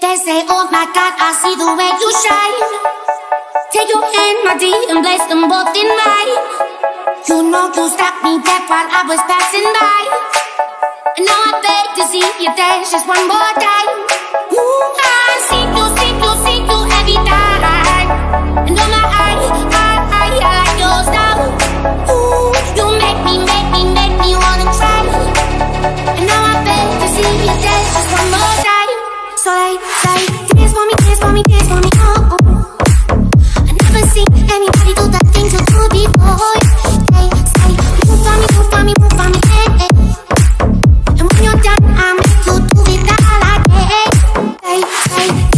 They say, oh my God, I see the way you shine. Take your hand, my dear, and place them both in mine. You know you stopped me dead while I was passing by. And now I beg to see you dance just one more time. Ooh, I see you,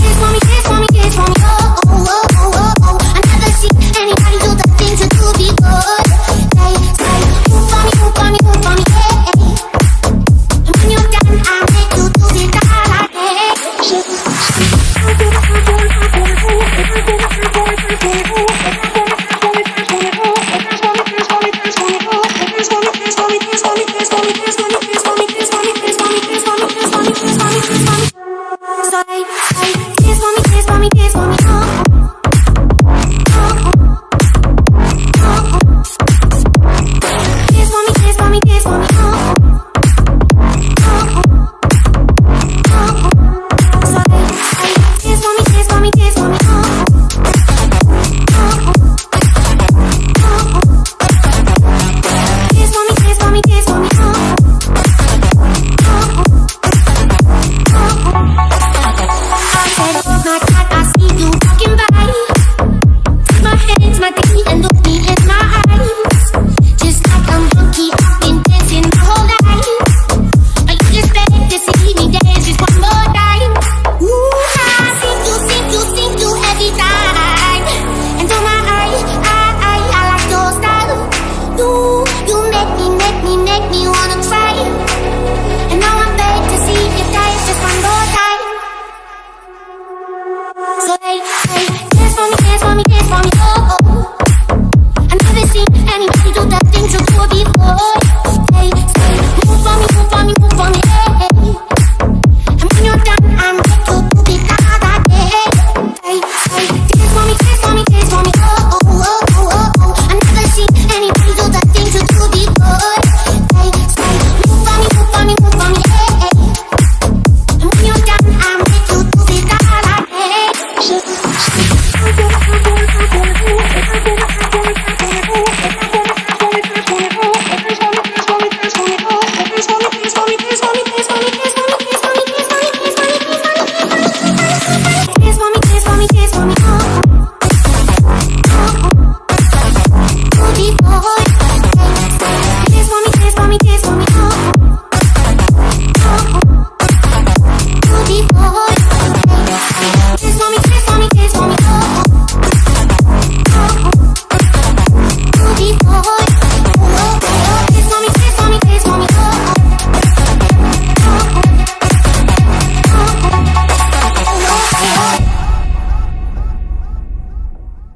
just want me Thank you. Keep on